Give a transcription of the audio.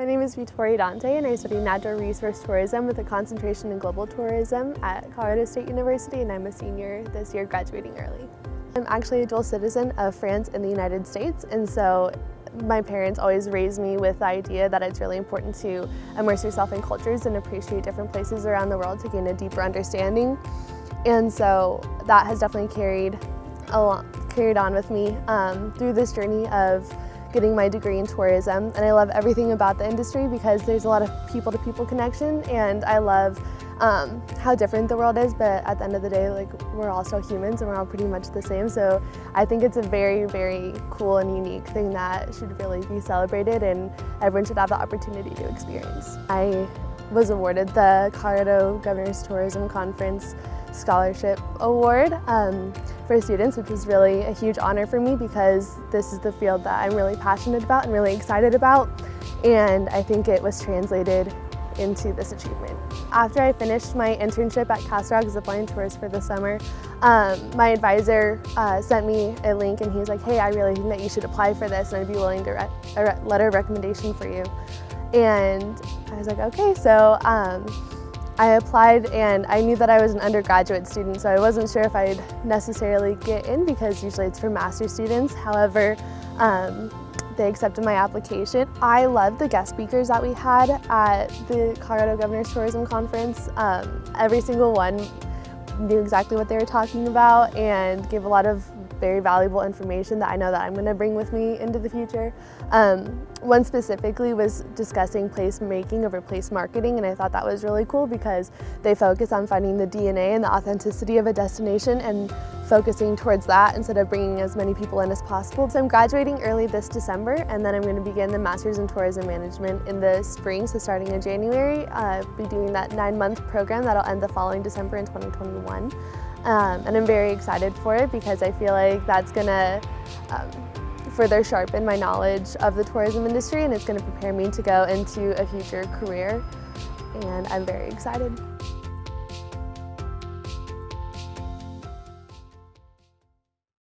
My name is Vittoria Dante and I study natural resource tourism with a concentration in global tourism at Colorado State University and I'm a senior this year graduating early. I'm actually a dual citizen of France and the United States and so my parents always raised me with the idea that it's really important to immerse yourself in cultures and appreciate different places around the world to gain a deeper understanding. And so that has definitely carried, along, carried on with me um, through this journey of getting my degree in tourism and I love everything about the industry because there's a lot of people-to-people -people connection and I love um, how different the world is but at the end of the day like we're all still humans and we're all pretty much the same so I think it's a very very cool and unique thing that should really be celebrated and everyone should have the opportunity to experience. I was awarded the Colorado Governor's Tourism Conference Scholarship Award um, for students, which was really a huge honor for me because this is the field that I'm really passionate about and really excited about. And I think it was translated into this achievement. After I finished my internship at Castle Rock Zipline Tours for the summer, um, my advisor uh, sent me a link and he was like, hey, I really think that you should apply for this and I'd be willing to write a letter of recommendation for you. And I was like, okay, so um, I applied and I knew that I was an undergraduate student, so I wasn't sure if I'd necessarily get in because usually it's for master's students. However, um, they accepted my application. I loved the guest speakers that we had at the Colorado Governor's Tourism Conference. Um, every single one knew exactly what they were talking about and gave a lot of very valuable information that I know that I'm going to bring with me into the future. Um, one specifically was discussing place making over place marketing and I thought that was really cool because they focus on finding the DNA and the authenticity of a destination and focusing towards that instead of bringing as many people in as possible. So I'm graduating early this December and then I'm going to begin the Masters in Tourism Management in the spring, so starting in January. I'll be doing that nine month program that'll end the following December in 2021. Um, and I'm very excited for it because I feel like that's going to um, further sharpen my knowledge of the tourism industry and it's going to prepare me to go into a future career and I'm very excited.